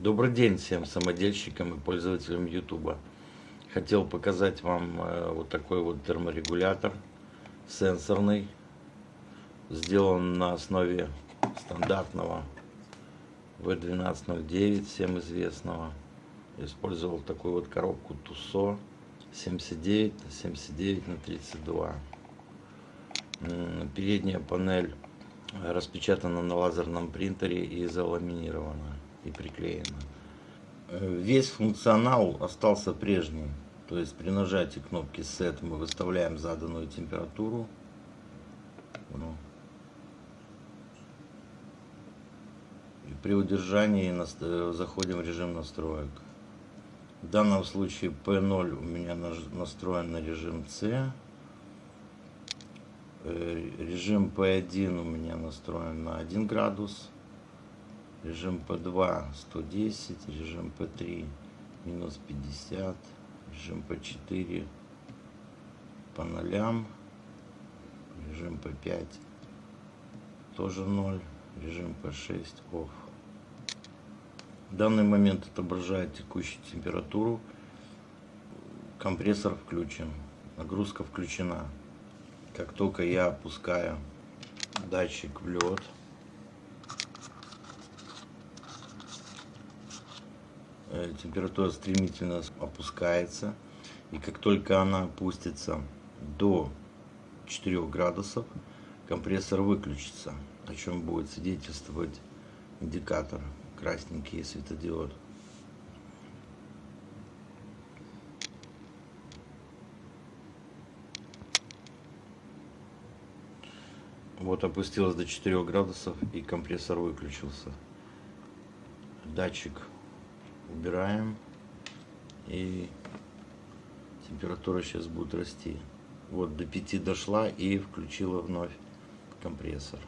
Добрый день всем самодельщикам и пользователям YouTube. Хотел показать вам э, вот такой вот терморегулятор сенсорный. Сделан на основе стандартного V1209, всем известного. Использовал такую вот коробку Тусо 79 на 79 на 32. Передняя панель распечатана на лазерном принтере и заламинирована и приклеена. Э, весь функционал остался прежним. То есть при нажатии кнопки Set мы выставляем заданную температуру. Ну. И при удержании заходим в режим настроек. В данном случае P0 у меня настроен на режим C. Э, режим P1 у меня настроен на 1 градус. Режим P2 110, режим P3 минус 50, режим P4 по нолям, режим P5 тоже 0, режим P6 off. В данный момент отображает текущую температуру, компрессор включен, нагрузка включена. Как только я опускаю датчик в лед, э, температура стремительно опускается. И как только она опустится до 4 градусов, компрессор выключится, о чем будет свидетельствовать индикатор красненький светодиод. Вот опустилось до 4 градусов и компрессор выключился. Датчик убираем и температура сейчас будет расти. Вот до 5 дошла и включила вновь компрессор.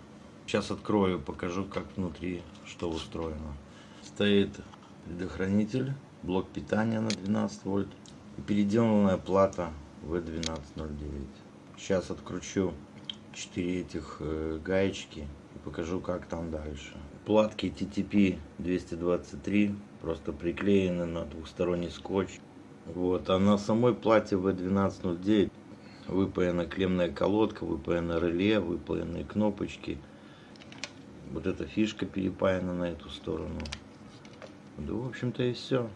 Сейчас открою, покажу, как внутри что устроено. Стоит предохранитель, блок питания на 12 вольт и переделанная плата V1209. Сейчас откручу 4 этих э, гаечки и покажу как там дальше. Платки TTP 223 просто приклеены на двухсторонний скотч. Вот, а на самой плате V1209 выпаяна клемная колодка, выпаяна реле, выпаянные кнопочки. Вот эта фишка перепаяна на эту сторону. Да, в общем-то и все.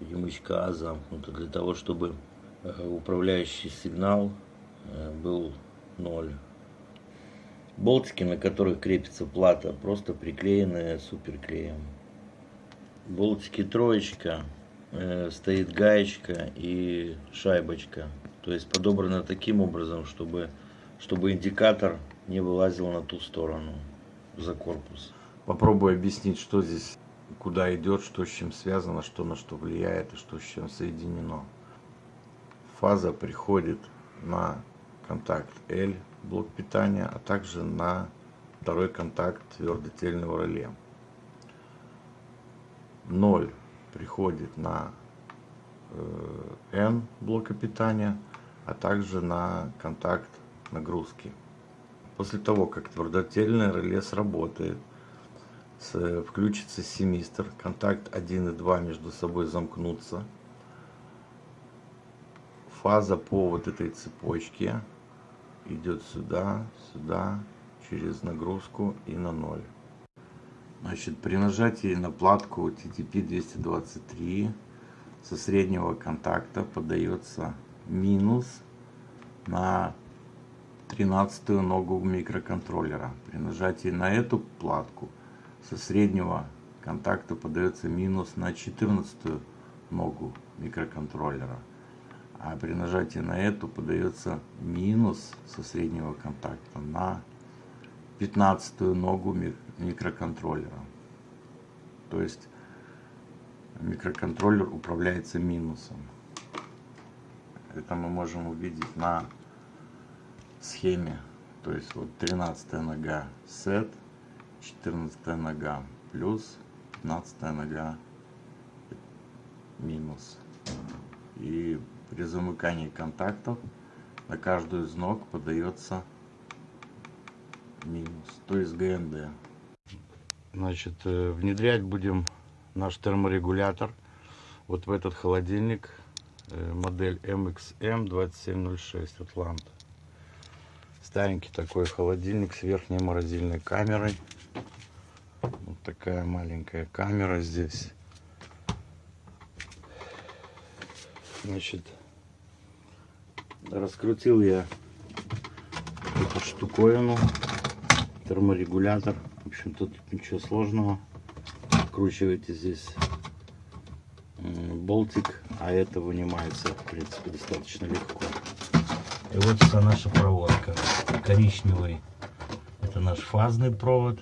Перемычка А замкнута для того, чтобы э, управляющий сигнал э, был 0. Болтики, на которых крепится плата, просто приклеены суперклеем. Болтики троечка, э, стоит гаечка и шайбочка. То есть подобрано таким образом, чтобы, чтобы индикатор не вылазил на ту сторону за корпус. Попробую объяснить, что здесь, куда идет, что с чем связано, что на что влияет и что с чем соединено. Фаза приходит на контакт L, блок питания, а также на второй контакт твердотельного реле. 0 приходит на э, N блока питания, а также на контакт нагрузки. После того, как твердотельное реле сработает, включится семистр, контакт 1 и 2 между собой замкнутся, фаза по вот этой цепочке идет сюда, сюда, через нагрузку и на ноль. Значит, при нажатии на платку TTP-223 со среднего контакта подается минус на 13 ногу микроконтроллера. При нажатии на эту платку со среднего контакта подается минус на 14 ногу микроконтроллера а при нажатии на эту подается минус со среднего контакта на 15 ногу микроконтроллера. То есть микроконтроллер управляется минусом. Это мы можем увидеть на схеме. То есть вот 13 нога set, 14 нога плюс, 15 нога минус. И при замыкании контактов на каждую из ног подается минус, то есть ГНД. Значит, э, внедрять будем наш терморегулятор вот в этот холодильник э, модель MXM 2706 Атлант. Старенький такой холодильник с верхней морозильной камерой. Вот такая маленькая камера здесь. Значит, раскрутил я эту штуковину, терморегулятор. В общем, тут ничего сложного. Вкручиваете здесь болтик, а это вынимается, в принципе, достаточно легко. И вот вся наша проводка. Коричневый это наш фазный провод.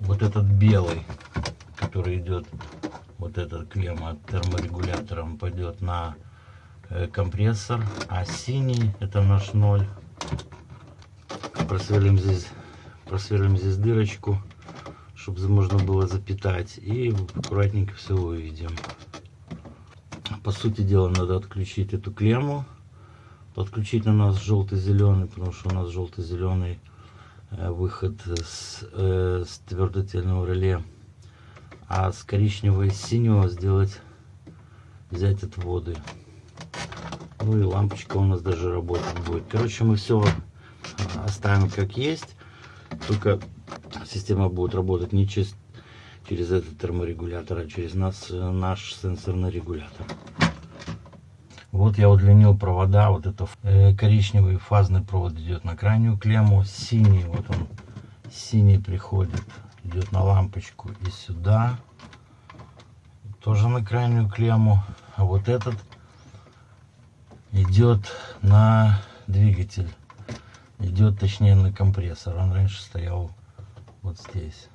Вот этот белый, который идет вот этот клемма от терморегулятором пойдет на компрессор, а синий это наш ноль. Просверлим здесь, просверлим здесь дырочку, чтобы можно было запитать и аккуратненько все выведем. По сути дела надо отключить эту клемму. Подключить на нас желтый-зеленый, потому что у нас желтый-зеленый э, выход с, э, с твердотельного реле а с коричневого и синего сделать, взять отводы. Ну и лампочка у нас даже работать будет. Короче, мы все оставим как есть, только система будет работать не через, через этот терморегулятор, а через нас, наш сенсорный регулятор. Вот я удлинил провода, вот это э, коричневый фазный провод идет на крайнюю клемму, синий, вот он, синий приходит идет на лампочку и сюда тоже на крайнюю клемму а вот этот идет на двигатель идет точнее на компрессор. Он раньше стоял вот здесь.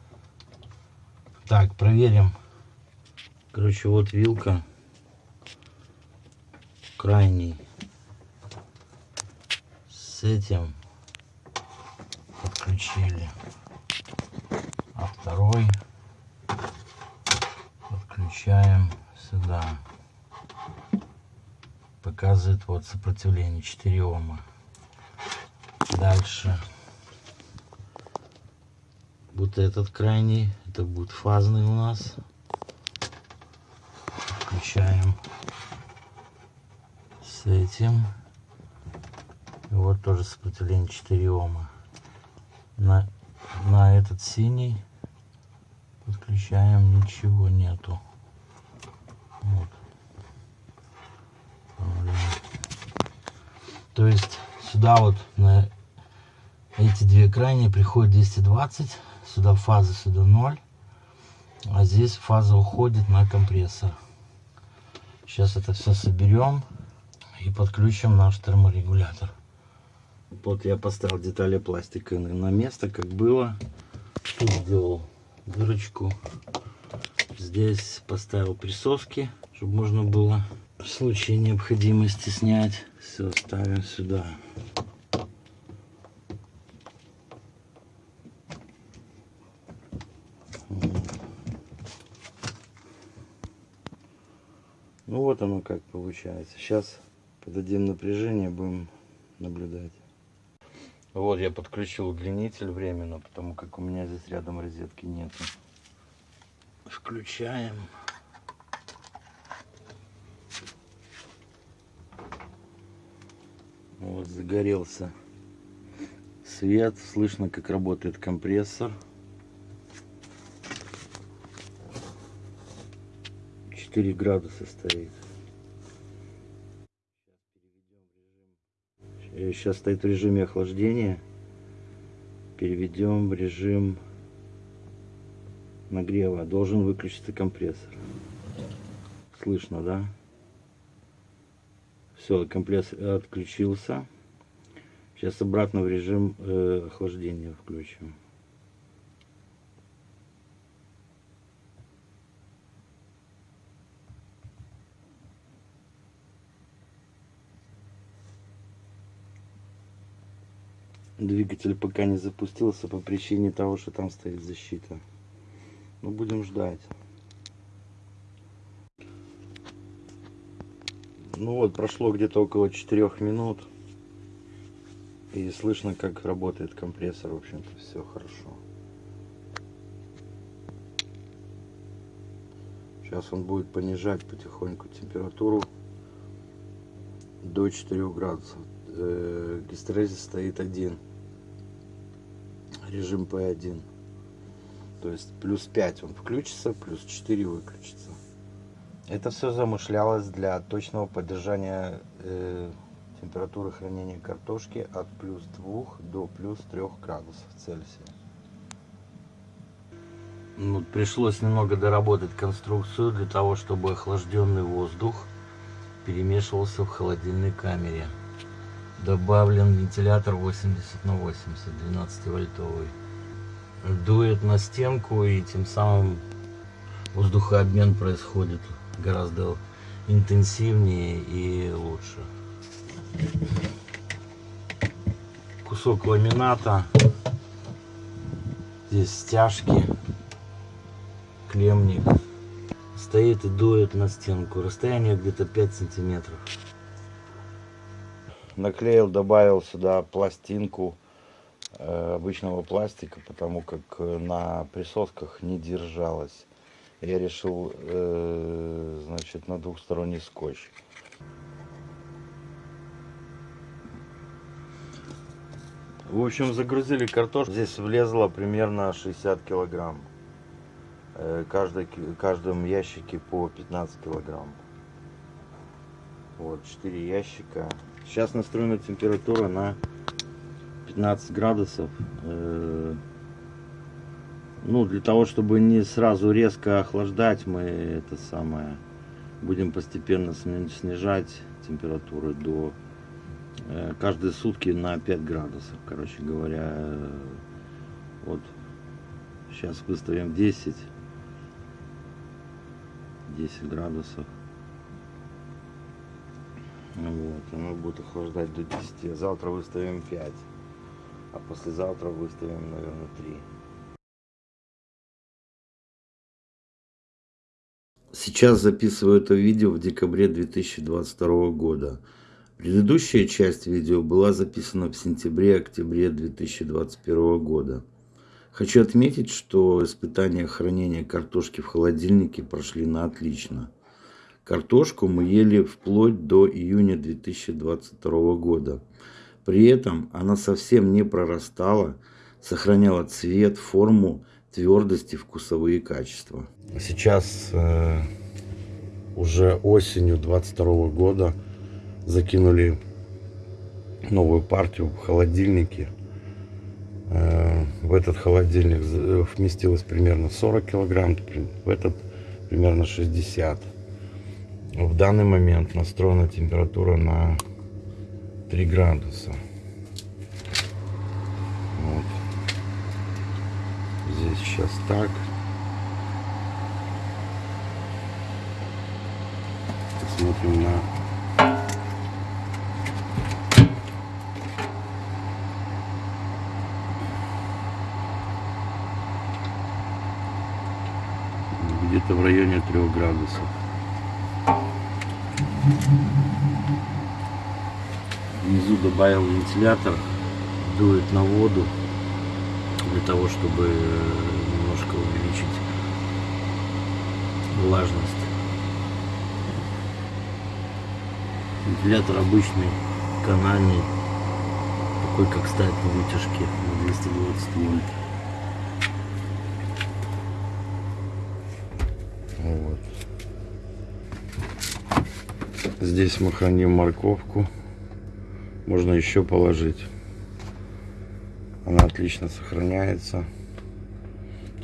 Так проверим. Короче вот вилка. Крайний. С этим подключили. Второй подключаем сюда показывает вот сопротивление. 4 ома. Дальше. Вот этот крайний. Это будет фазный у нас. Включаем. С этим. И вот тоже сопротивление. 4 ома. На на этот синий. Подключаем. Ничего нету. Вот. То есть сюда вот на эти две крайние приходит 220 сюда фаза сюда 0 а здесь фаза уходит на компрессор сейчас это все соберем и подключим наш терморегулятор вот я поставил детали пластика на место как было тут сделал дырочку. Здесь поставил присоски, чтобы можно было в случае необходимости снять. Все ставим сюда. Ну вот оно как получается. Сейчас подадим напряжение, будем наблюдать. Вот я подключил удлинитель временно, потому как у меня здесь рядом розетки нет. Включаем. Вот загорелся свет. Слышно, как работает компрессор. 4 градуса стоит. Сейчас стоит в режиме охлаждения. Переведем в режим нагрева. Должен выключиться компрессор. Слышно, да? Все, компрессор отключился. Сейчас обратно в режим э, охлаждения включим. Двигатель пока не запустился по причине того, что там стоит защита. Но ну, будем ждать. Ну вот, прошло где-то около 4 минут. И слышно, как работает компрессор. В общем-то, все хорошо. Сейчас он будет понижать потихоньку температуру до 4 градусов. Э, гистерезис стоит один. Режим P1. То есть плюс 5 он включится, плюс 4 выключится. Это все замышлялось для точного поддержания э, температуры хранения картошки от плюс 2 до плюс 3 градусов Цельсия. Ну, пришлось немного доработать конструкцию для того, чтобы охлажденный воздух перемешивался в холодильной камере. Добавлен вентилятор 80 на 80, 12 вольтовый. Дует на стенку и тем самым воздухообмен происходит гораздо интенсивнее и лучше. Кусок ламината. Здесь стяжки клемник. Стоит и дует на стенку. Расстояние где-то 5 сантиметров. Наклеил, добавил сюда пластинку э, обычного пластика, потому как э, на присосках не держалась. Я решил, э, значит, на двухсторонний скотч. В общем, загрузили картошку. Здесь влезло примерно 60 килограмм. Э, каждой, каждом ящике по 15 килограмм. Вот, 4 ящика. Сейчас настроена температура на 15 градусов. Э, ну, для того, чтобы не сразу резко охлаждать, мы это самое будем постепенно снижать температуру до э, каждые сутки на 5 градусов. Короче говоря, вот сейчас выставим 10 10 градусов. Вот, оно будет охлаждать до 10. Завтра выставим 5. А послезавтра выставим, наверное, 3. Сейчас записываю это видео в декабре 2022 года. Предыдущая часть видео была записана в сентябре-октябре 2021 года. Хочу отметить, что испытания хранения картошки в холодильнике прошли на отлично. Картошку мы ели вплоть до июня 2022 года. При этом она совсем не прорастала, сохраняла цвет, форму, твердость и вкусовые качества. Сейчас э, уже осенью 2022 года закинули новую партию в холодильнике Э, в этот холодильник э, вместилось примерно 40 килограмм, в этот примерно 60. В данный момент настроена температура на 3 градуса. Вот. Здесь сейчас так. Посмотрим на где-то в районе 3 градусов. Внизу добавил вентилятор, дует на воду для того, чтобы влажность. Вентилятор обычный, канальный, такой как ставят на вытяжке на 220 вольт. Вот. Здесь мы храним морковку. Можно еще положить. Она отлично сохраняется.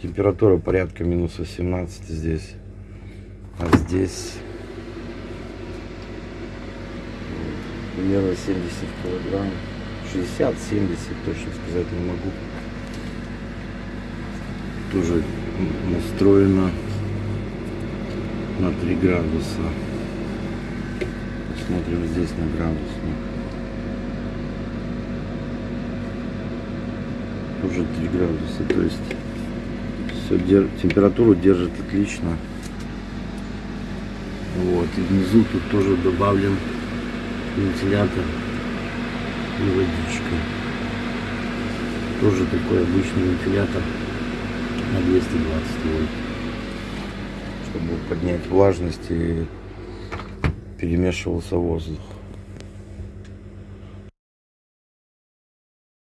Температура порядка минус 18 здесь. А здесь примерно 70 килограмм. 60-70, точно сказать не могу. Тоже настроено на 3 градуса. Смотрим здесь на градусник. Уже 3 градуса, то есть все температуру держит отлично. Вот, и внизу тут тоже добавлен вентилятор и водичка. Тоже такой обычный вентилятор на 220 вольт чтобы поднять влажность и перемешивался воздух.